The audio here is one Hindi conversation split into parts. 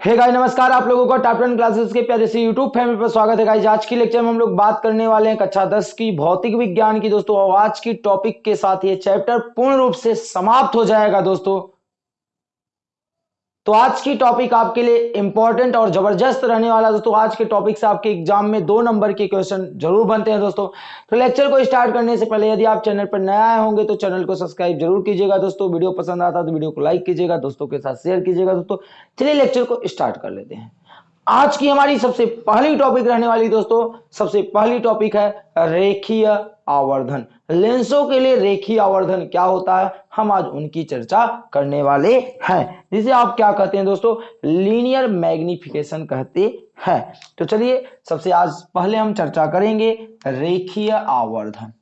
हे hey गाइस नमस्कार, आप लोगों का टॉप टेन क्लासेस के प्यारे से यूट्यूब फैमिली पर स्वागत है गाइस आज की लेक्चर में हम लोग बात करने वाले हैं कक्षा दस की भौतिक विज्ञान की। दोस्तों और आज की टॉपिक के साथ ये चैप्टर पूर्ण रूप से समाप्त हो जाएगा, दोस्तों। तो आज की टॉपिक आपके लिए इंपॉर्टेंट और ज़बरदस्त रहने वाला दोस्तों, आज के टॉपिक से आपके एग्ज़ाम में दो नंबर के क्वेश्चन ज़रूर बनते हैं दोस्तों। तो लेक्चर को स्टार्ट करने से पहले यदि आप चैनल पर नया आए होंगे तो चैनल को सब्सक्राइब ज़रूर कीजिएगा दोस्तों। वीडियो पसंद आता तो वीडियो को लाइक कीजिएगा, दोस्तों के साथ शेयर कीजिएगा दोस्तों। चलिए लेक्चर को स्टार्ट कर लेते हैं। आज की हमारी सबसे पहली टॉपिक रहने वाली दोस्तों, सबसे पहली टॉपिक है रेखीय आवर्धन। लेंसों के लिए रेखीय आवर्धन क्या होता है, हम आज उनकी चर्चा करने वाले हैं। जिसे आप क्या कहते हैं दोस्तों, लीनियर मैग्निफिकेशन कहते हैं। तो चलिए, सबसे आज पहले हम चर्चा करेंगे रेखीय आवर्धन।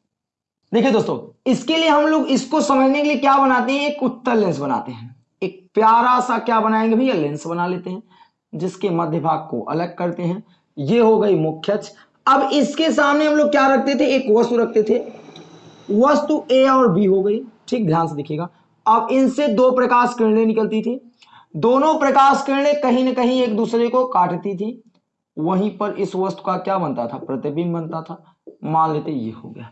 देखिए दोस्तों, इसके लिए हम लोग इसको समझने के लिए क्या बनाते हैं, एक उत्तर लेंस बनाते हैं। एक प्यारा सा क्या बनाएँगे भैया, लेंस बना लेते हैं। जिसके मध्य भाग को अलग करते हैं। ये हो गई मुख्य अब इसके सामने हम लोग क्या रखते थे? एक वस्तु रखते थे। वस्तु ए और बी हो गई। ठीक, ध्यान से देखिएगा। अब इनसे दो प्रकाश किरणें निकलती थी। दोनों प्रकाश किरणें कहीं ना कहीं एक दूसरे को काटती थी। वहीं पर इस वस्तु का क्या बनता था? प्रतिबिंब बनता था। मान लेते ये हो गया।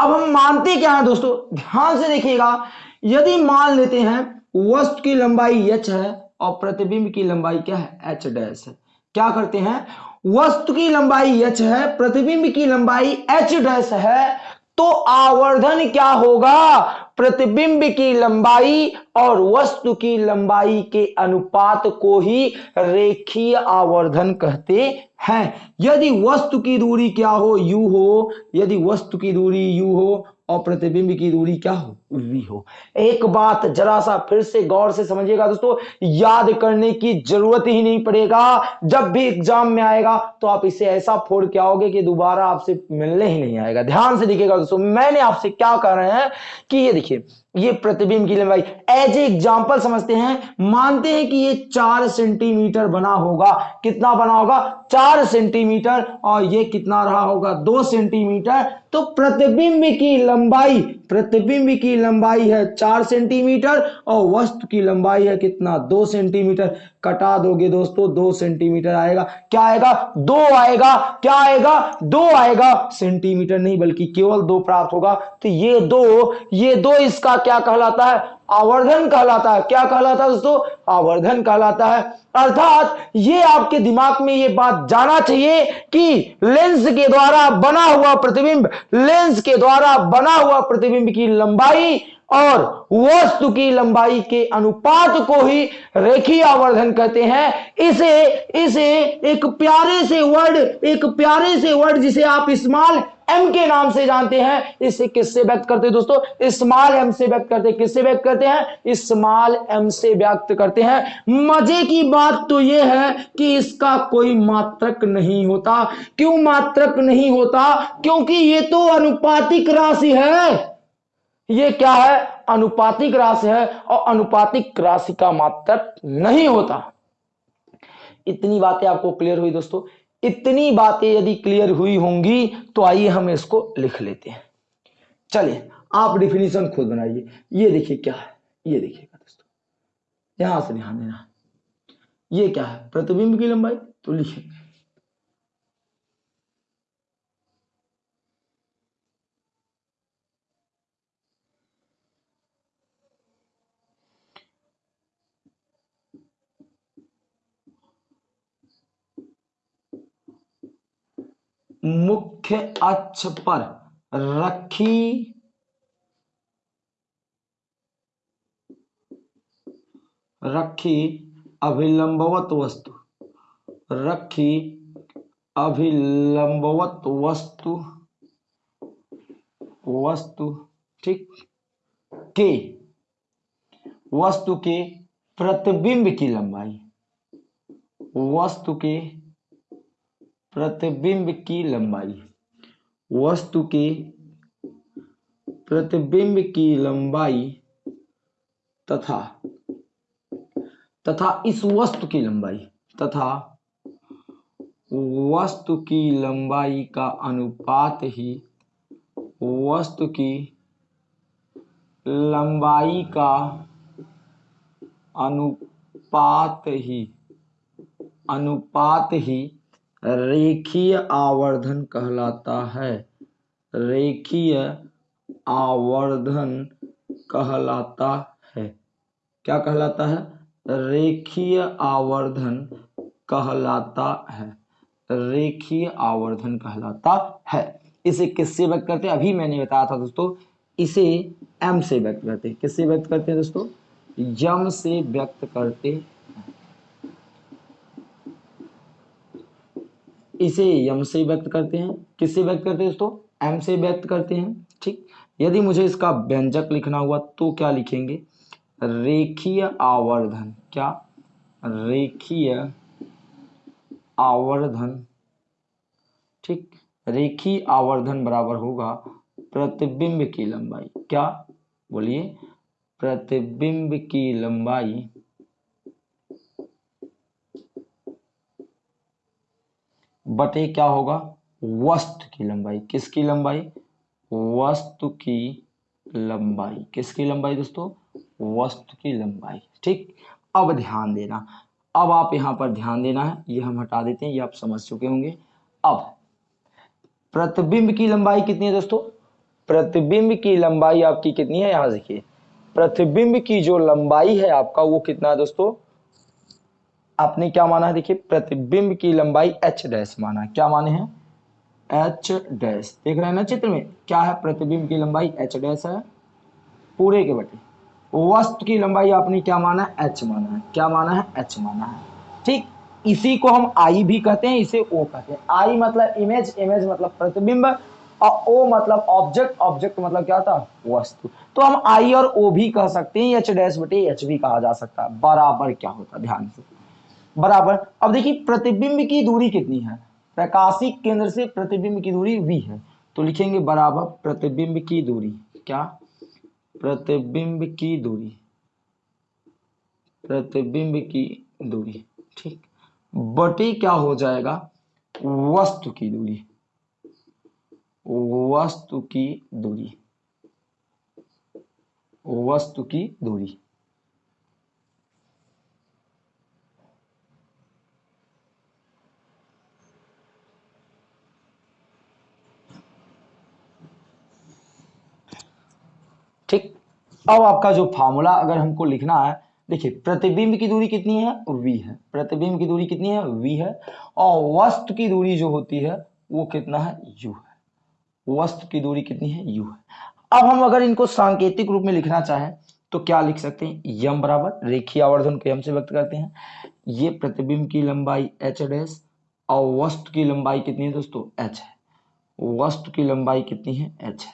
अब हम मानते क्या है दोस्तों? ध्यान से देखिएगा। यदि मान लेते हैं, वस्तु की लंबाई यच है और प्रतिबिंब की लंबाई क्या है? एच डैश है। क्या करते हैं? वस्तु की लंबाई एच है, प्रतिबिंब की लंबाई एच डैश है तो आवर्धन क्या होगा? प्रतिबिंब की लंबाई और वस्तु की लंबाई के अनुपात को ही रेखीय आवर्धन कहते हैं। यदि वस्तु की दूरी क्या हो? यू हो। यदि वस्तु की दूरी यू हो और प्रतिबिंब की दूरी क्या हो? वी हो। एक बात जरा सा फिर से गौर से समझिएगा दोस्तों, याद करने की ज़रूरत ही नहीं पड़ेगा। जब भी एग्ज़ाम में आएगा तो आप इसे ऐसा फोड़ के आओगे कि दोबारा आपसे मिलने ही नहीं आएगा। ध्यान से देखिएगा दोस्तों, मैंने आपसे क्या कह रहे हैं कि ये देखिए, ये प्रतिबिंब की लंबाई। एज ए एग्ज़ाम्पल समझते हैं, मानते हैं कि ये चार सेंटीमीटर बना होगा। कितना बना होगा? चार सेंटीमीटर, और ये कितना रहा होगा? दो सेंटीमीटर। तो प्रतिबिंब की लंबाई प्रतिबिंब की लंबाई है चार सेंटीमीटर और वस्तु की लंबाई है कितना? दो सेंटीमीटर। कटा दोगे दोस्तों, दो सेंटीमीटर आएगा। क्या आएगा? दो आएगा। क्या आएगा? दो आएगा। सेंटीमीटर नहीं, बल्कि केवल दो प्राप्त होगा। तो ये दो ये दो इसका क्या कहलाता है? आवर्धन कहलाता है। क्या कहलाता है दोस्तों? आवर्धन कहलाता है। अर्थात ये आपके दिमाग में ये बात जाना चाहिए कि लेंस के द्वारा बना हुआ प्रतिबिंब, लेंस के द्वारा बना हुआ प्रतिबिंब की लंबाई और वस्तु की लंबाई के अनुपात को ही रेखीय आवर्धन कहते हैं। इसे इसे एक प्यारे से वर्ड, एक प्यारे से वर्ड जिसे आप स्मॉल एम के नाम से जानते हैं, इसे किससे व्यक्त करते हैं दोस्तों? स्मॉल एम से व्यक्त करते किससे व्यक्त करते हैं? स्मॉल एम से व्यक्त करते हैं। मज़े की बात तो यह है कि इसका कोई मात्रक नहीं होता। क्यों मात्रक नहीं होता? क्योंकि ये तो अनुपातिक राशि है। ये क्या है? अनुपातिक राशि है और अनुपातिक राशि का मात्रक नहीं होता। इतनी बातें आपको क्लियर हुई दोस्तों। इतनी बातें यदि क्लियर हुई होंगी तो आइए हम इसको लिख लेते हैं। चलिए, आप डिफिनेशन खुद बनाइए। ये देखिए क्या है। ये देखिएगा दोस्तों। यहाँ से ध्यान देना। ये क्या है? प्रतिबिंब की लंबाई? तो लिखेंगे। मुख्य अक्ष पर रखी। रखी अभिलंबवत वस्तु। रखी अभिलंबवत वस्तु। वस्तु ठीक। के? वस्तु के प्रतिबिंब की लंबाई। वस्तु के प्रतिबिंब की लंबाई। वस्तु के प्रतिबिंब की लंबाई तथा तथा इस वस्तु की लंबाई, तथा वस्तु की लंबाई का अनुपात ही वस्तु की लंबाई का अनुपात ही अनुपात ही रेखीय आवर्धन कहलाता है। रेखीय आवर्धन कहलाता है। क्या कहलाता है? रेखीय आवर्धन कहलाता है। रेखीय आवर्धन कहलाता है। इसे किससे व्यक्त करते हैं? अभी मैंने बताया था दोस्तों, इसे एम से व्यक्त करते हैं। किससे व्यक्त करते हैं दोस्तों? यम से व्यक्त करते इसे यम से व्यक्त करते हैं। किससे व्यक्त करते हैं दोस्तों? एम से व्यक्त करते हैं, ठीक? यदि मुझे इसका व्यंजक लिखना हुआ तो क्या लिखेंगे? रेखीय आवर्धन। क्या? रेखीय आवर्धन, ठीक? रेखी आवर्धन बराबर होगा प्रतिबिंब की लंबाई। क्या? बोलिए, प्रतिबिंब की लंबाई बटे क्या होगा? वस्तु की लंबाई। किसकी लंबाई? वस्तु की लंबाई। किसकी लंबाई दोस्तों? वस्तु की लंबाई। ठीक? अब ध्यान देना। अब आप यहाँ पर ध्यान देना है। ये हम हटा देते हैं। ये आप समझ चुके होंगे। अब, प्रतिबिंब की लंबाई कितनी है दोस्तों? प्रतिबिंब की लंबाई आपकी कितनी है? यहाँ देखिए। प्रतिबिंब की जो लंबाई है आपका, वो कितना है दोस्तों? आपने क्या माना है? देखिए, प्रतिबिंब की लंबाई एच डैश माना क्या माने हैं? एच डैश देख रहे हैं ना चित्र में? क्या है प्रतिबिंब की लंबाई? एच डैश है। पूरे के बटे। वस्तु की लंबाई आपने क्या माना है? एच माना है। क्या माना है? एच माना है। ठीक, इसी को हम आई भी कहते हैं, इसे ओ कहते हैं। आई मतलब इमेज इमेज मतलब प्रतिबिंब, और ओ मतलब ऑब्जेक्ट ऑब्जेक्ट मतलब क्या था? वस्तु। तो हम आई और ओ भी कह सकते हैं एच डैश बटे एच भी कहा जा सकता है। बराबर क्या होता है? ध्यान से। बराबर। अब देखिए, प्रतिबिंब की दूरी कितनी है? प्रकाशिक केंद्र से प्रतिबिंब की दूरी वी है। तो लिखेंगे बराबर, प्रतिबिंब की दूरी। क्या? प्रतिबिंब की दूरी। प्रतिबिंब की दूरी। ठीक। बटे क्या हो जाएगा? वस्तु की दूरी। वस्तु की दूरी। वस्तु की दूरी। ठीक? अब आपका जो फार्मूला अगर हमको लिखना है, देखिए, प्रतिबिंब की दूरी कितनी है? V है। प्रतिबिंब की दूरी कितनी है? V है। और वस्तु की दूरी जो होती है, वो कितना है? U है। वस्तु की दूरी कितनी है? U है। अब हम अगर इनको सांकेतिक रूप में लिखना चाहें तो क्या लिख सकते हैं? यम बराबर, रेखीय आवर्धन को यम से व्यक्त करते हैं। ये प्रतिबिंब की लंबाई एच डैश और वस्तु की लंबाई कितनी है दोस्तों? एच है। वस्तु की लंबाई कितनी है? एच है।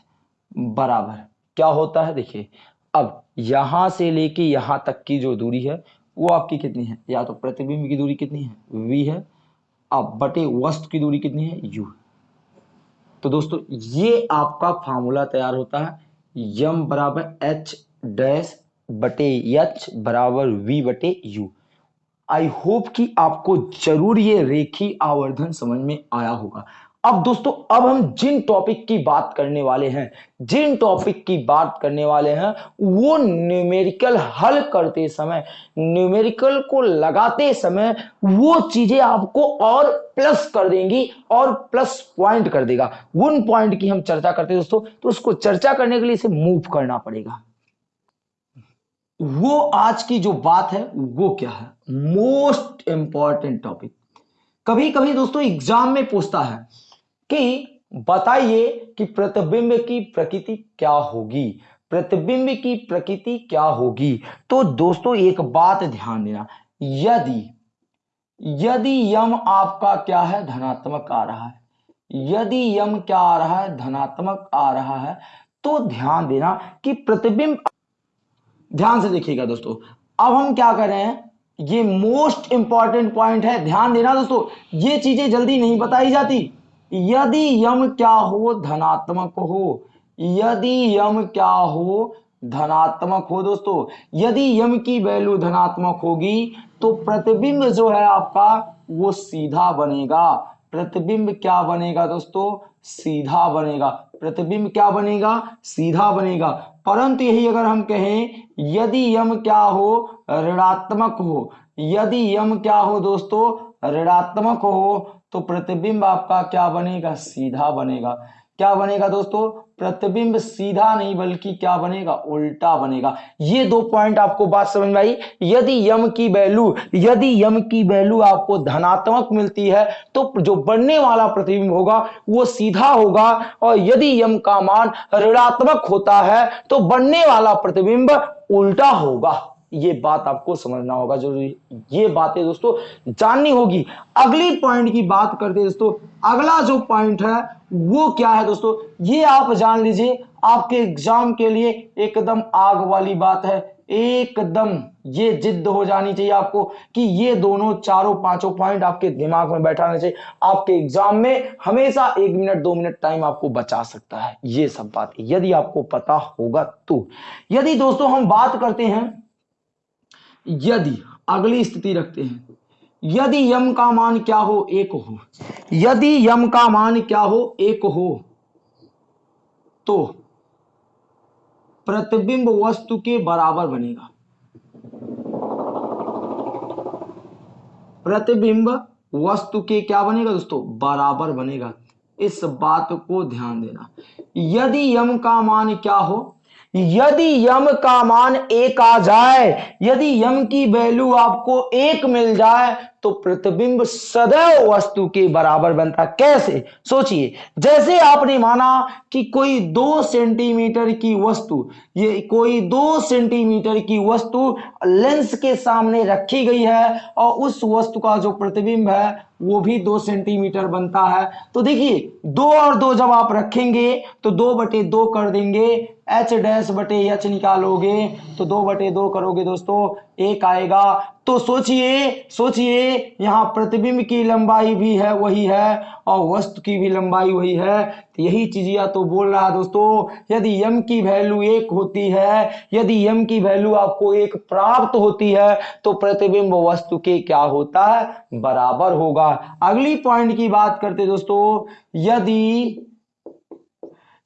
बराबर। क्या होता है? देखिए, अब यहाँ से लेके यहाँ तक की जो दूरी है, वो आपकी कितनी है? या तो प्रतिबिंब की दूरी कितनी है? वी है। अब बटे वस्तु की दूरी कितनी है? यू तो दोस्तों, ये आपका फार्मूला तैयार होता है। यम बराबर एच डैश बटे एच बराबर वी बटे यू आई होप कि आपको ज़रूर ये रेखी आवर्धन समझ में आया होगा। अब दोस्तों, अब हम जिन टॉपिक की बात करने वाले हैं, जिन टॉपिक की बात करने वाले हैं, वो न्यूमेरिकल हल करते समय न्यूमेरिकल को लगाते समय वो चीज़ें आपको और प्लस कर देंगी और प्लस पॉइंट कर देगा। उन पॉइंट की हम चर्चा करते हैं दोस्तों तो उसको चर्चा करने के लिए इसे मूव करना पड़ेगा। वो आज की जो बात है, वो क्या है? मोस्ट इंपॉर्टेंट टॉपिक कभी कभी दोस्तों एग्ज़ाम में पूछता है कि बताइए कि प्रतिबिंब की प्रकृति क्या होगी? प्रतिबिंब की प्रकृति क्या होगी? तो दोस्तों, एक बात ध्यान देना। यदि यदि यम आपका क्या है? धनात्मक आ रहा है। यदि यम क्या आ रहा है? धनात्मक आ रहा है। तो ध्यान देना कि प्रतिबिंब, ध्यान से देखिएगा दोस्तों। अब हम क्या कर रहे हैं? ये मोस्ट इंपॉर्टेंट पॉइंट है। ध्यान देना दोस्तों, ये चीज़ें जल्दी नहीं बताई जाती। यदि यम क्या हो, धनात्मक हो। यदि यम क्या हो, धनात्मक हो दोस्तों। यदि यम की वैल्यू धनात्मक होगी तो प्रतिबिंब जो है आपका, वो सीधा बनेगा। प्रतिबिंब क्या बनेगा दोस्तों? सीधा बनेगा। प्रतिबिंब क्या बनेगा? सीधा बनेगा। परंतु यही अगर हम कहें, यदि यम क्या हो, ऋणात्मक हो। यदि यम क्या हो दोस्तों ऋणात्मक हो तो प्रतिबिंब आपका क्या बनेगा? सीधा बनेगा। क्या बनेगा दोस्तों? प्रतिबिंब सीधा नहीं, बल्कि क्या बनेगा? उल्टा बनेगा। ये दो पॉइंट आपको बात समझ में आई। यदि यम की वैल्यू, यदि यम की वैल्यू आपको धनात्मक मिलती है तो जो बनने वाला प्रतिबिंब होगा, वो सीधा होगा। और यदि यम का मान ऋणात्मक होता है तो बनने वाला प्रतिबिंब उल्टा होगा। ये बात आपको समझना होगा ज़रूरी। ये बातें दोस्तों, जाननी होगी। अगली पॉइंट की बात करते हैं दोस्तों। अगला जो पॉइंट है, वो क्या है दोस्तों? ये आप जान लीजिए, आपके एग्ज़ाम के लिए एकदम आग वाली बात है। एकदम ये जिद हो जानी चाहिए आपको कि ये दोनों चारों पाँचों पॉइंट आपके दिमाग में बैठाना चाहिए। आपके एग्ज़ाम में हमेशा एक मिनट दो मिनट टाइम आपको बचा सकता है। ये सब बात यदि आपको पता होगा तो। यदि दोस्तों हम बात करते हैं यदि, अगली स्थिति रखते हैं। यदि यम का मान क्या हो, एक हो। यदि यम का मान क्या हो, एक हो। तो प्रतिबिंब वस्तु के बराबर बनेगा। प्रतिबिंब वस्तु के क्या बनेगा दोस्तों? बराबर बनेगा। इस बात को ध्यान देना। यदि यम का मान क्या हो यदि यम का मान एक आ जाए, यदि यम की वैल्यू आपको एक मिल जाए तो प्रतिबिंब सदैव वस्तु के बराबर बनता। कैसे? सोचिए, जैसे आपने माना कि कोई दो सेंटीमीटर की वस्तु, ये कोई दो सेंटीमीटर की वस्तु लेंस के सामने रखी गई है और उस वस्तु का जो प्रतिबिंब है, वो भी दो सेंटीमीटर बनता है। तो देखिए, दो और दो जब आप रखेंगे तो दो बटे दो कर देंगे, एच डैश बटे एच निकालोगे तो दो बटे दो करोगे दोस्तों एक आएगा। तो सोचिए सोचिए, यहाँ प्रतिबिंब की लंबाई भी है, वही है, और वस्तु की भी लंबाई वही है। तो यही चीज़ या तो बोल रहा है दोस्तों, यदि यम की वैल्यू एक होती है, यदि यम की वैल्यू आपको एक प्राप्त होती है तो प्रतिबिंब वस्तु के क्या होता है? बराबर होगा। अगली पॉइंट की बात करते दोस्तों, यदि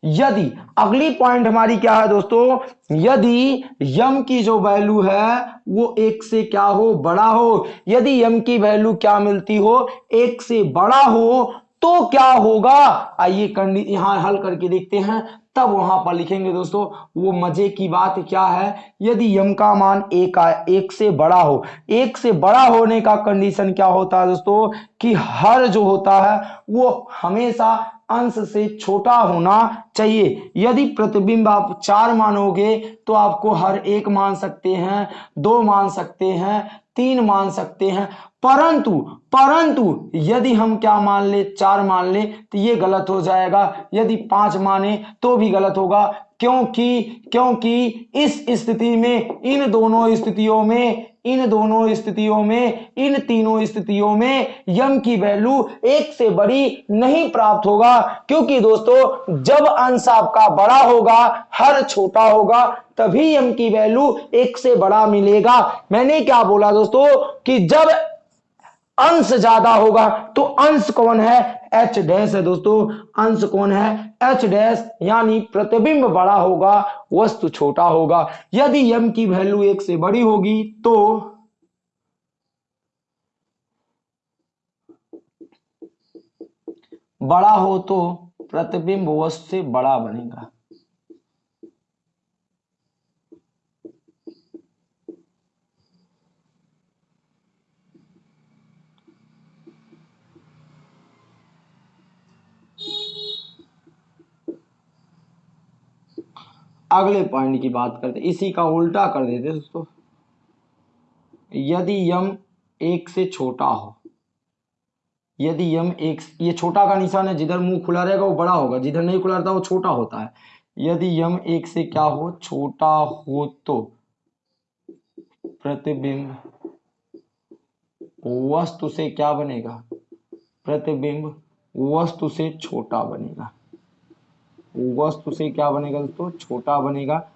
यदि अगली पॉइंट हमारी क्या है दोस्तों? यदि यम की जो वैल्यू है वो एक से क्या हो? बड़ा हो। यदि यम की वैल्यू क्या मिलती हो? एक से बड़ा हो तो क्या होगा? आइए यहाँ हल करके देखते हैं। तब वहाँ पर लिखेंगे दोस्तों वो मज़े की बात क्या है? यदि यम का मान एक आ, एक से बड़ा हो एक से बड़ा होने का कंडीशन क्या होता है दोस्तों? कि हर जो होता है वो हमेशा अंश से छोटा होना चाहिए। यदि प्रतिबिंब आप चार मानोगे तो आपको हर एक मान सकते हैं, दो मान सकते हैं, तीन मान सकते हैं। परंतु परंतु, यदि हम क्या मान ले, चार मान ले तो ये गलत हो जाएगा। यदि पाँच माने तो भी गलत होगा। क्योंकि क्योंकि इस स्थिति में, इन दोनों स्थितियों में, इन दोनों स्थितियों में, इन तीनों स्थितियों में यम की वैल्यू एक से बड़ी नहीं प्राप्त होगा। क्योंकि दोस्तों, जब अंश आपका बड़ा होगा, हर छोटा होगा, तभी यम की वैल्यू एक से बड़ा मिलेगा। मैंने क्या बोला दोस्तों कि जब अंश ज़्यादा होगा तो अंश कौन है? एच डैश है दोस्तों। अंश कौन है? एच डैश यानी प्रतिबिंब बड़ा होगा, वस्तु छोटा होगा। यदि यम की वैल्यू एक से बड़ी होगी तो बड़ा हो तो प्रतिबिंब वस्तु से बड़ा बनेगा। अगले पॉइंट की बात करते इसी का उल्टा कर देते दोस्तों। यदि यम एक से छोटा हो, यदि यम एक ये छोटा का निशान है, जिधर मुँह खुला रहेगा वो बड़ा होगा, जिधर नहीं खुला रहता वो छोटा होता है। यदि यम एक से क्या हो, छोटा हो तो प्रतिबिंब वस्तु से क्या बनेगा? प्रतिबिंब वस्तु से छोटा बनेगा। वस्तु से क्या बनेगा दोस्तों? छोटा बनेगा।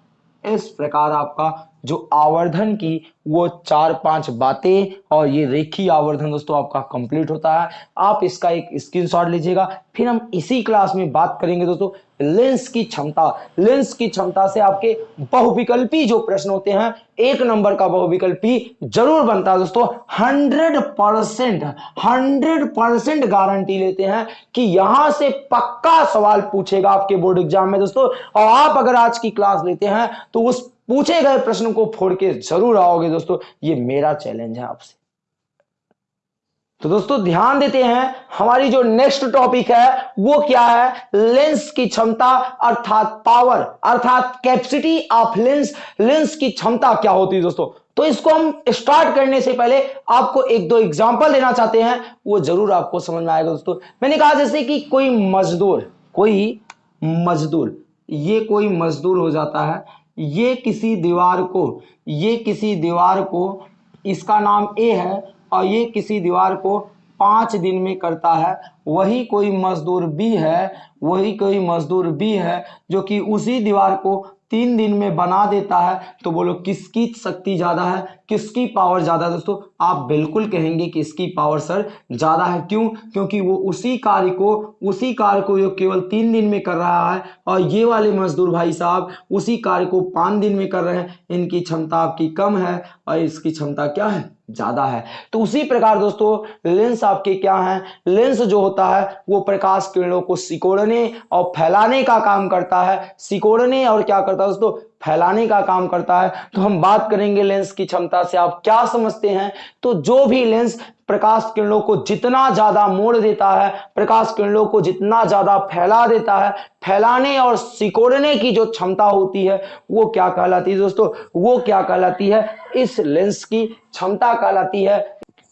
इस प्रकार आपका जो आवर्धन की, वो चार पाँच बातें और ये रेखी आवर्धन दोस्तों आपका कंप्लीट होता है। आप इसका एक स्क्रीनशॉट लीजिएगा। फिर हम इसी क्लास में बात करेंगे दोस्तों लेंस की क्षमता। लेंस की क्षमता से आपके बहुविकल्पी जो प्रश्न होते हैं, एक नंबर का बहुविकल्पी ज़रूर बनता है दोस्तों। Hundred percent hundred percent guarantee लेते हैं कि यहाँ से पक्का सवाल पूछेगा आपके बोर्ड एग्ज़ाम में दोस्तों। और आप अगर आज की क्लास लेते हैं तो उस पूछे गए प्रश्न को फोड़ के ज़रूर आओगे दोस्तों, ये मेरा चैलेंज है आपसे। तो दोस्तों, ध्यान देते हैं, हमारी जो नेक्स्ट टॉपिक है, वो क्या है? लेंस की क्षमता अर्थात पावर अर्थात कैपेसिटी ऑफ़ लेंस लेंस की क्षमता क्या होती है दोस्तों? तो इसको हम स्टार्ट करने से पहले आपको एक दो एग्जांपल देना चाहते हैं, वो ज़रूर आपको समझ में आएगा दोस्तों। मैंने कहा जैसे कि कोई मजदूर कोई मजदूर, ये कोई मजदूर हो जाता है ये किसी दीवार को, ये किसी दीवार को, इसका नाम ए है और ये किसी दीवार को पाँच दिन में करता है, वही कोई मजदूर भी है, वही कोई मजदूर भी है, जो कि उसी दीवार को तीन दिन में बना देता है तो बोलो किसकी शक्ति ज़्यादा है, किसकी पावर ज़्यादा है? दोस्तों, आप बिल्कुल कहेंगे कि इसकी पावर सर ज़्यादा है। क्यों? क्योंकि वो उसी कार्य को, उसी कार्य को जो केवल तीन दिन में कर रहा है, और ये वाले मजदूर भाई साहब उसी कार्य को पाँच दिन में कर रहे हैं। इनकी क्षमता आपकी कम है, और इसकी क्षमता क्या है? ज़्यादा है। तो उसी प्रकार दोस्तों, लेंस आपके क्या है? लेंस जो होता है, वो प्रकाश किरणों को सिकोड़ने और फैलाने का काम करता है। सिकोड़ने और क्या करता है दोस्तों? फैलाने का काम करता है तो हम बात करेंगे लेंस की क्षमता से। आप क्या समझते हैं? तो जो भी लेंस प्रकाश किरणों को जितना ज़्यादा मोड़ देता है, प्रकाश किरणों को जितना ज़्यादा फैला देता है, फैलाने और सिकोड़ने की जो क्षमता होती है, वो क्या कहलाती है दोस्तों? वो क्या कहलाती है? इस लेंस की क्षमता कहलाती है।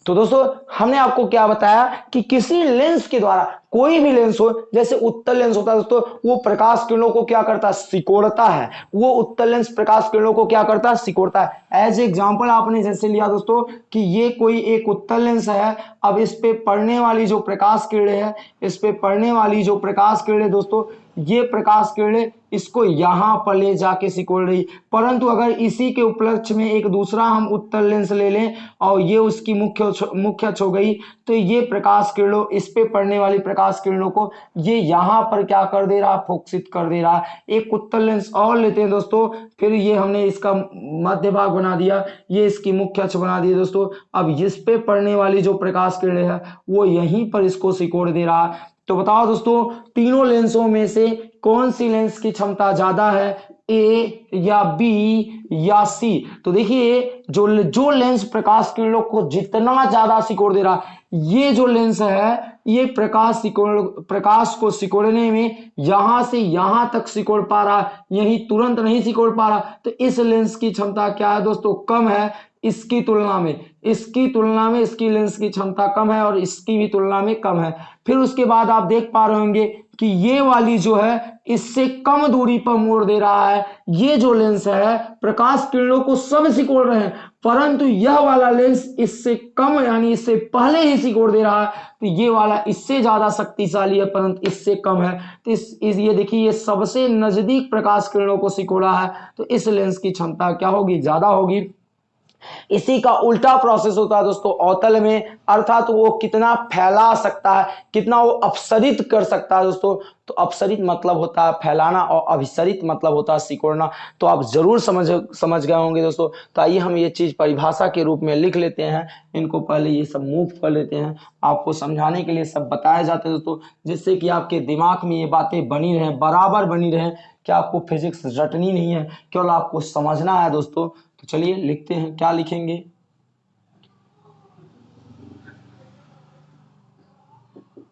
तो दोस्तों, हमने आपको क्या बताया कि किसी लेंस के द्वारा कोई भी लेंस हो, जैसे उत्तर लेंस होता है दोस्तों, वो प्रकाश किरणों को क्या करता है? सिकोड़ता है। वो उत्तर लेंस प्रकाश किरणों को क्या करता है? सिकोड़ता है। एज एग्जांपल आपने जैसे लिया दोस्तों, कि ये कोई एक उत्तर लेंस है, अब इस पे पड़ने वाली जो प्रकाश किरणें है, इस पे पड़ने वाली जो प्रकाश किरणें दोस्तों ये प्रकाश किरणें इसको यहाँ पर ले जाके सिकोड़ रही। परंतु अगर इसी के उपलक्ष्य में एक दूसरा हम उत्तर लेंस ले लें और ये उसकी मुख्य मुख्य हो गई तो ये प्रकाश किरणों, इस पे पड़ने वाली प्रकाश किरणों को ये यहाँ पर क्या कर दे रहा, फोकसित कर दे रहा। एक उत्तर लेंस और लेते हैं दोस्तों, फिर ये हमने इसका मध्य भाग बना दिया, ये इसकी मुख्य अक्ष बना दिया दोस्तों। अब इस पे पड़ने वाली जो प्रकाश किरणें है, वो यहीं पर इसको सिकोड़ दे रहा। तो बताओ दोस्तों, तीनों लेंसों में से कौन सी लेंस की क्षमता ज़्यादा है? ए या बी या सी तो देखिए, जो जो लेंस प्रकाश किरणों को जितना ज़्यादा सिकोड़ दे रहा, ये जो लेंस है, ये प्रकाश सिकोड़, प्रकाश को सिकोड़ने में यहाँ से यहाँ तक सिकोड़ पा रहा, यही तुरंत नहीं सिकोड़ पा रहा। तो इस लेंस की क्षमता क्या है दोस्तों? कम है, इसकी तुलना में। इसकी तुलना में इसकी लेंस की क्षमता कम है और इसकी भी तुलना में कम है। फिर उसके बाद आप देख पा रहे होंगे कि ये वाली जो है इससे कम दूरी पर मोड़ दे रहा है। ये जो लेंस है प्रकाश किरणों को सब सिकोड़ रहे हैं परंतु यह वाला लेंस इससे कम यानी इससे पहले ही सिकोड़ दे रहा है। तो ये वाला इससे ज़्यादा शक्तिशाली है परंतु इससे कम है। तो इस, इस ये देखिए ये सबसे नज़दीक प्रकाश किरणों को सिकोड़ा है। तो इस लेंस की क्षमता क्या होगी? ज़्यादा होगी। इसी का उल्टा प्रोसेस होता है दोस्तों, अवतल में। अर्थात तो वो कितना फैला सकता है, कितना वो अपसरित कर सकता है दोस्तों। तो अपसरित मतलब होता है फैलाना और अभिसरित मतलब होता है सिकोड़ना। तो आप ज़रूर समझ समझ गए होंगे दोस्तों। तो आइए हम ये चीज़ परिभाषा के रूप में लिख लेते हैं। इनको पहले ये सब मूव कर लेते हैं। आपको समझाने के लिए सब बताए जाते हैं दोस्तों, जिससे कि आपके दिमाग में ये बातें बनी रहें, बराबर बनी रहें। कि आपको फिजिक्स रटनी नहीं है, केवल आपको समझना है दोस्तों। तो चलिए लिखते हैं, क्या लिखेंगे?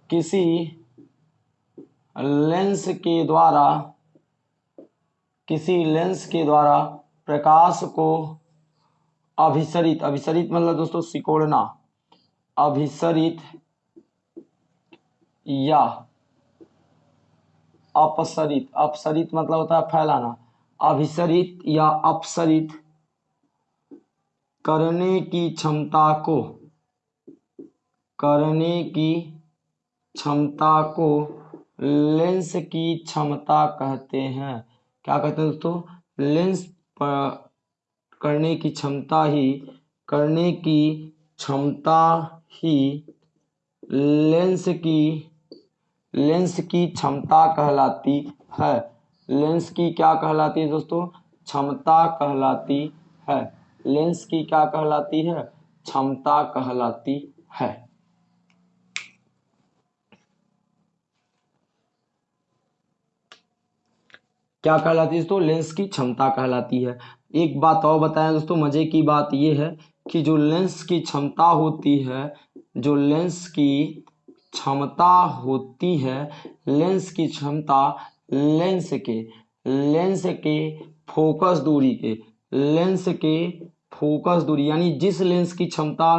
किसी लेंस के द्वारा, किसी लेंस के द्वारा प्रकाश को अभिसरित अभिसरित मतलब दोस्तों सिकोड़ना, अभिसरित या अपसरित अपसरित मतलब होता है फैलाना, अभिसरित या अपसरित करने की क्षमता को, करने की क्षमता को लेंस की क्षमता कहते हैं। क्या कहते हैं दोस्तों? लेंस पर करने की क्षमता ही, करने की क्षमता ही लेंस की लेंस की क्षमता कहलाती है। लेंस की क्या कहलाती है दोस्तों? क्षमता कहलाती है। लेंस की क्या कहलाती है? क्षमता कहलाती है। क्या कहलाती है दोस्तों? लेंस की क्षमता कहलाती है। एक बात और बताएँ दोस्तों, मज़े की बात यह है कि जो लेंस की क्षमता होती है, जो लेंस की क्षमता होती है, लेंस की क्षमता लेंस के लेंस के फोकस दूरी के, लेंस के फोकस दूरी, यानी जिस लेंस की क्षमता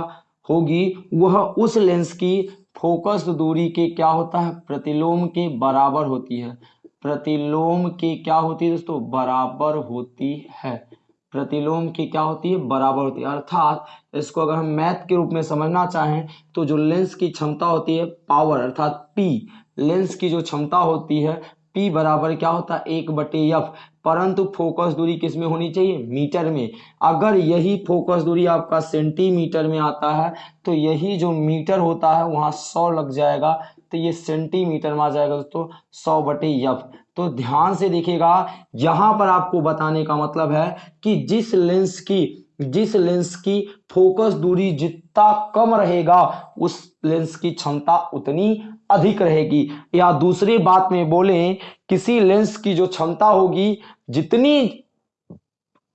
होगी, वह उस लेंस की फोकस दूरी के क्या होता है? प्रतिलोम के बराबर होती है। प्रतिलोम के क्या होती है दोस्तों? बराबर होती है। प्रतिलोम की क्या होती है? बराबर होती है। अर्थात इसको अगर हम मैथ के रूप में समझना चाहें तो जो लेंस की क्षमता होती है, पावर, अर्थात पी लेंस की जो क्षमता होती है पी बराबर क्या होता है? एक बटे एफ़ परंतु फोकस दूरी किसमें होनी चाहिए? मीटर में। अगर यही फोकस दूरी आपका सेंटीमीटर में आता है तो यही जो मीटर होता है, वहाँ सौ लग जाएगा। तो ये सेंटीमीटर में आ जाएगा दोस्तों, सौ बटे यफ तो ध्यान से देखिएगा, यहाँ पर आपको बताने का मतलब है कि जिस लेंस की, जिस लेंस की फोकस दूरी जितना कम रहेगा, उस लेंस की क्षमता उतनी अधिक रहेगी। या दूसरी बात में बोले, किसी लेंस की जो क्षमता होगी, जितनी,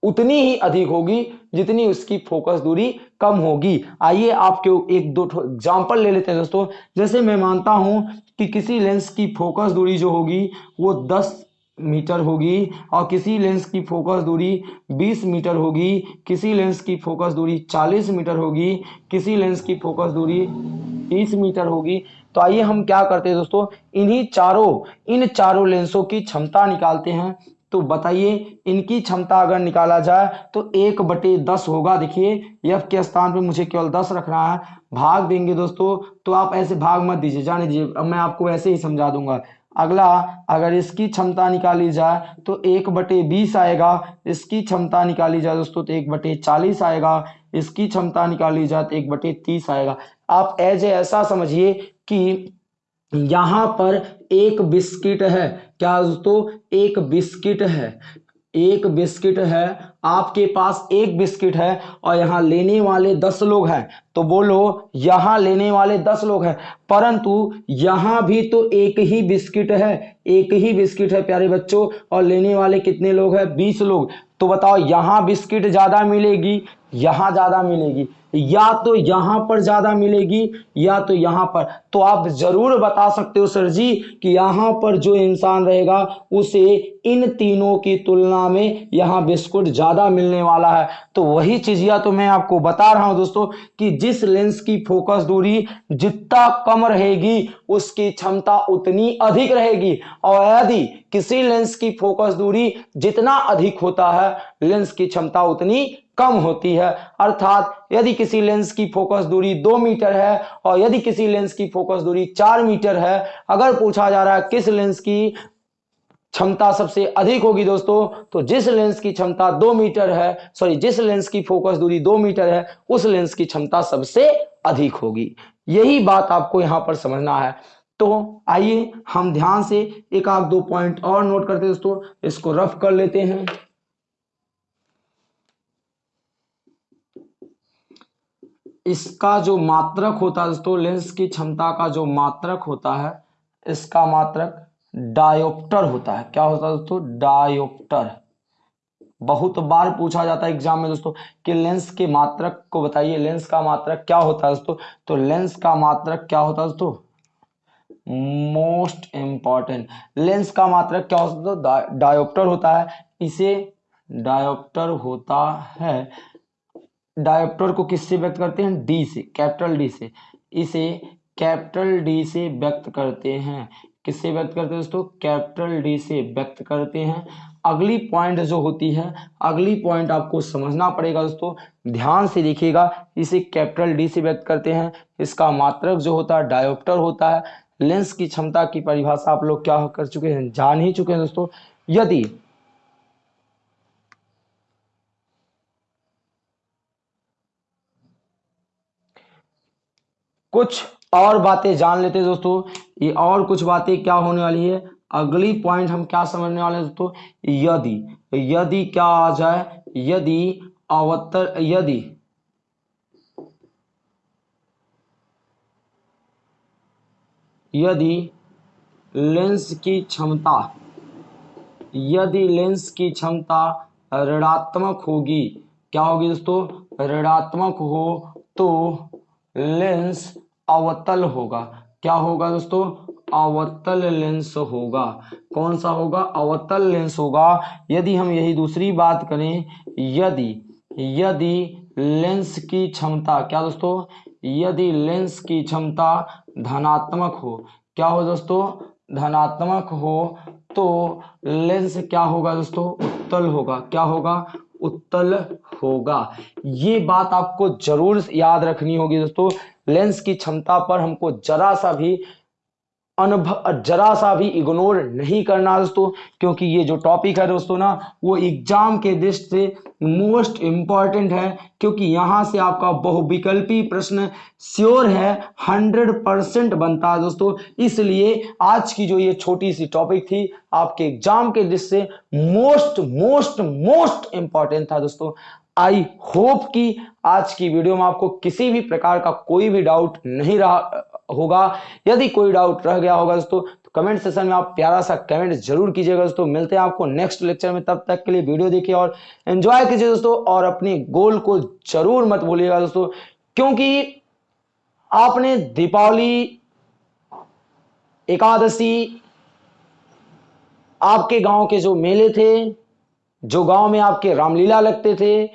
उतनी ही अधिक होगी, जितनी उसकी फोकस दूरी कम होगी। आइए आपके एक दो एग्ज़ाम्पल ले लेते हैं दोस्तों। जैसे मैं मानता हूँ कि किसी लेंस की फोकस दूरी जो होगी, वो 10 मीटर होगी और किसी लेंस की फोकस दूरी 20 मीटर होगी, किसी लेंस की फोकस दूरी 40 मीटर होगी, किसी लेंस की फोकस दूरी 30 मीटर होगी। तो आइए हम क्या करते हैं दोस्तों? इन्हीं चारों, इन चारों लेंसों की क्षमता निकालते हैं। तो बताइए, इनकी क्षमता अगर निकाला जाए तो एक बटे दस होगा। देखिए यफ के स्थान पे मुझे केवल दस रखना है। भाग देंगे दोस्तों तो आप ऐसे भाग मत दीजिए, जाने दीजिए। मैं आपको ऐसे ही समझा दूँगा। अगला, अगर इसकी क्षमता निकाली जाए तो एक बटे बीस आएगा। इसकी क्षमता निकाली जाए दोस्तों तो एक बटे चालीस आएगा। इसकी क्षमता निकाली जाए तो एक बटे तीस आएगा। आप एज ऐसा समझिए कि यहाँ पर एक बिस्किट है। क्या दोस्तों, एक बिस्किट है। एक बिस्किट है, आपके पास एक बिस्किट है और यहाँ लेने वाले दस लोग हैं। तो बोलो, यहाँ लेने वाले दस लोग हैं। परंतु यहाँ भी तो एक ही बिस्किट है। एक ही बिस्किट है, प्यारे बच्चों। और लेने वाले कितने लोग हैं? बीस लोग। तो बताओ, यहाँ बिस्किट ज़्यादा मिलेगी यहाँ ज़्यादा मिलेगी, या तो यहाँ पर ज़्यादा मिलेगी, या तो यहाँ पर। तो आप ज़रूर बता सकते हो सर जी कि यहाँ पर जो इंसान रहेगा, उसे इन तीनों की तुलना में यहाँ बिस्कुट ज़्यादा मिलने वाला है। तो वही चीजिया तो मैं आपको बता रहा हूँ दोस्तों कि जिस लेंस की फोकस दूरी जितना कम रहेगी, उसकी क्षमता उतनी अधिक रहेगी। और यदि किसी लेंस की फोकस दूरी जितना अधिक होता है, लेंस की क्षमता उतनी कम होती है। अर्थात यदि किसी लेंस की फोकस दूरी दो मीटर है और यदि किसी लेंस की फोकस दूरी चार मीटर है, अगर पूछा जा रहा है किस लेंस की क्षमता सबसे अधिक होगी दोस्तों तो जिस लेंस की क्षमता दो मीटर है सॉरी जिस लेंस की फोकस दूरी दो मीटर है, उस लेंस की क्षमता सबसे अधिक होगी। यही बात आपको यहाँ पर समझना है। तो आइए हम ध्यान से एक आध दो पॉइंट और नोट करते हैं दोस्तों, इसको रफ कर लेते हैं। इसका जो मात्रक होता है, दोस्तों लेंस की क्षमता का जो मात्रक होता है, इसका मात्रक डायोप्टर होता है। क्या होता है, दोस्तों? डायोप्टर बहुत बार पूछा जाता है एग्ज़ाम में, दोस्तों, कि लेंस के मात्रक को बताइए। लेंस का मात्रक क्या होता है, दोस्तों? तो लेंस का मात्रक क्या होता है, दोस्तों? मोस्ट इंपॉर्टेंट लेंस का मात्रक क्या होता है डायोप्टर होता है। इसे डायोप्टर होता है। डायोप्टर को किससे व्यक्त करते हैं? डी से, कैपिटल डी से। इसे कैपिटल डी से व्यक्त करते हैं। किससे व्यक्त करते हैं दोस्तों? कैपिटल डी से व्यक्त करते हैं। अगली पॉइंट जो होती है, अगली पॉइंट आपको समझना पड़ेगा दोस्तों। ध्यान से देखिएगा, इसे कैपिटल डी से व्यक्त करते हैं। इसका मात्रक जो होता है, डायोप्टर होता है। लेंस की क्षमता की परिभाषा आप लोग क्या कर चुके हैं? जान ही चुके हैं दोस्तों। यदि कुछ और बातें जान लेते हैं दोस्तों। ये और कुछ बातें क्या होने वाली है? अगली पॉइंट हम क्या समझने वाले हैं दोस्तों? यदि यदि क्या आ जाए? यदि अवतर, यदि। यदि लेंस की क्षमता, यदि लेंस की क्षमता ऋणात्मक होगी, क्या होगी दोस्तों? ऋणात्मक हो तो लेंस अवतल होगा। क्या होगा दोस्तों? अवतल लेंस होगा। कौन सा होगा? अवतल लेंस होगा। यदि हम यही दूसरी बात करें, यदि यदि लेंस की क्षमता, क्या दोस्तों? यदि लेंस की क्षमता धनात्मक हो, क्या हो दोस्तों? धनात्मक हो तो लेंस क्या होगा दोस्तों? उत्तल होगा। क्या होगा? उत्तल होगा। ये बात आपको ज़रूर याद रखनी होगी दोस्तों। लेंस की क्षमता पर हमको जरा सा भी अनुभव, जरा सा भी इग्नोर नहीं करना दोस्तों, क्योंकि ये जो टॉपिक है दोस्तों ना, वो एग्ज़ाम के दृष्टि से मोस्ट इंपॉर्टेंट है, क्योंकि यहाँ से आपका बहुविकल्पी प्रश्न श्योर है हंड्रेड परसेंट बनता है दोस्तों। इसलिए आज की जो ये छोटी सी टॉपिक थी, आपके एग्ज़ाम के दृष्टि से मोस्ट मोस्ट मोस्ट इंपॉर्टेंट था दोस्तों। आई होप कि आज की वीडियो में आपको किसी भी प्रकार का कोई भी डाउट नहीं रहा होगा। यदि कोई डाउट रह गया होगा दोस्तों तो कमेंट सेशन में आप प्यारा सा कमेंट ज़रूर कीजिएगा दोस्तों। मिलते हैं आपको नेक्स्ट लेक्चर में, तब तक के लिए वीडियो देखिए और एंजॉय कीजिए दोस्तों और अपने गोल को ज़रूर मत भूलिएगा दोस्तों, क्योंकि आपने दीपावली, एकादशी, आपके गाँव के जो मेले थे, जो गाँव में आपके रामलीला लगते थे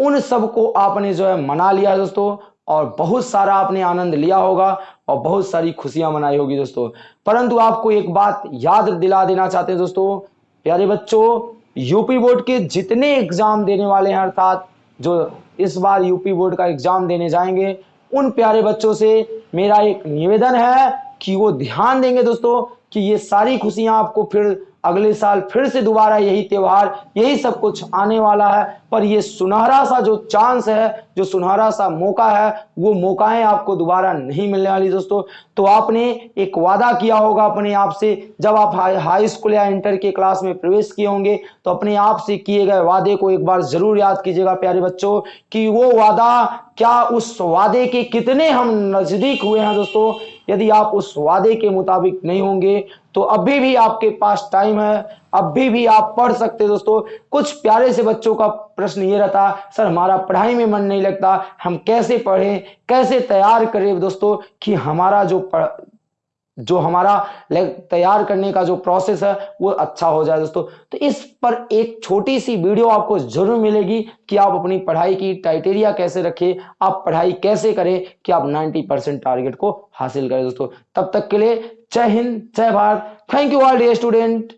उन सबको आपने जो है मना लिया दोस्तों, और बहुत सारा आपने आनंद लिया होगा, और बहुत सारी खुशियाँ मनाई होगी दोस्तों। परंतु आपको एक बात याद दिला देना चाहते हैं दोस्तों, प्यारे बच्चों, यूपी बोर्ड के जितने एग्ज़ाम देने वाले हैं अर्थात, जो इस बार यूपी बोर्ड का एग्ज़ाम देने जाएँगे, उन प्यारे बच्चों से मेरा एक निवेदन है कि वो ध्यान देंगे दोस्तों, कि ये सारी खुशियाँ आपको फिर अगले साल फिर से दोबारा यही त्योहार, यही सब कुछ आने वाला है। पर ये सुनहरा सा जो चांस है, जो सुनहरा सा मौका है, वो मौकाएँ आपको दोबारा नहीं मिलने वाली दोस्तों। तो आपने एक वादा किया होगा अपने आप से, जब आप हाई स्कूल या इंटर के क्लास में प्रवेश किए होंगे तो अपने आप से किए गए वादे को एक बार ज़रूर याद कीजिएगा, प्यारे बच्चों, कि वो वादा, क्या उस वादे के कितने हम नज़दीक हुए हैं दोस्तों यदि आप उस वादे के मुताबिक नहीं होंगे तो अभी भी आपके पास टाइम है। अभी भी आप पढ़ सकते दोस्तों। कुछ प्यारे से बच्चों का प्रश्न ये रहता, सर, हमारा पढ़ाई में मन नहीं लगता। हम कैसे पढ़ें? कैसे तैयार करें दोस्तों कि हमारा जो जो हमारा तैयार करने का जो प्रोसेस है, वो अच्छा हो जाए दोस्तों। तो इस पर एक छोटी सी वीडियो आपको ज़रूर मिलेगी कि आप अपनी पढ़ाई की क्राइटेरिया कैसे रखें, आप पढ़ाई कैसे करें, कि आप 90 परसेंट टारगेट को हासिल करें दोस्तों। तब तक के लिए जय हिंद, जय Bharat. Thank you all day student